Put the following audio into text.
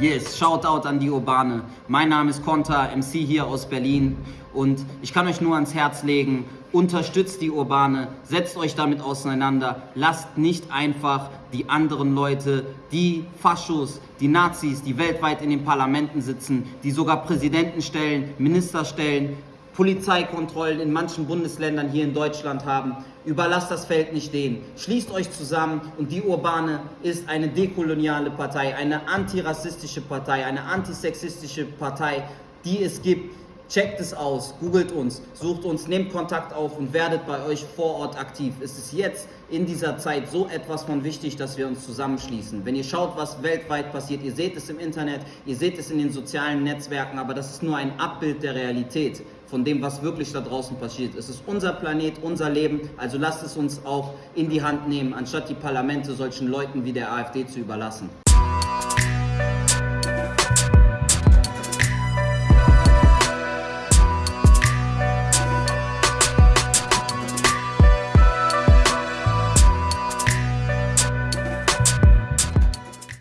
Yes, Shoutout an die Urbane. Mein Name ist Konta, MC hier aus Berlin und ich kann euch nur ans Herz legen, unterstützt die Urbane, setzt euch damit auseinander, lasst nicht einfach die anderen Leute, die Faschos, die Nazis, die weltweit in den Parlamenten sitzen, die sogar Präsidenten stellen, Minister stellen, Polizeikontrollen in manchen Bundesländern hier in Deutschland haben. Überlasst das Feld nicht denen. Schließt euch zusammen und die Urbane ist eine dekoloniale Partei, eine antirassistische Partei, eine antisexistische Partei, die es gibt. Checkt es aus, googelt uns, sucht uns, nehmt Kontakt auf und werdet bei euch vor Ort aktiv. Es ist jetzt in dieser Zeit so etwas von wichtig, dass wir uns zusammenschließen. Wenn ihr schaut, was weltweit passiert, ihr seht es im Internet, ihr seht es in den sozialen Netzwerken, aber das ist nur ein Abbild der Realität von dem, was wirklich da draußen passiert. Es ist unser Planet, unser Leben, also lasst es uns auch in die Hand nehmen, anstatt die Parlamente solchen Leuten wie der AfD zu überlassen.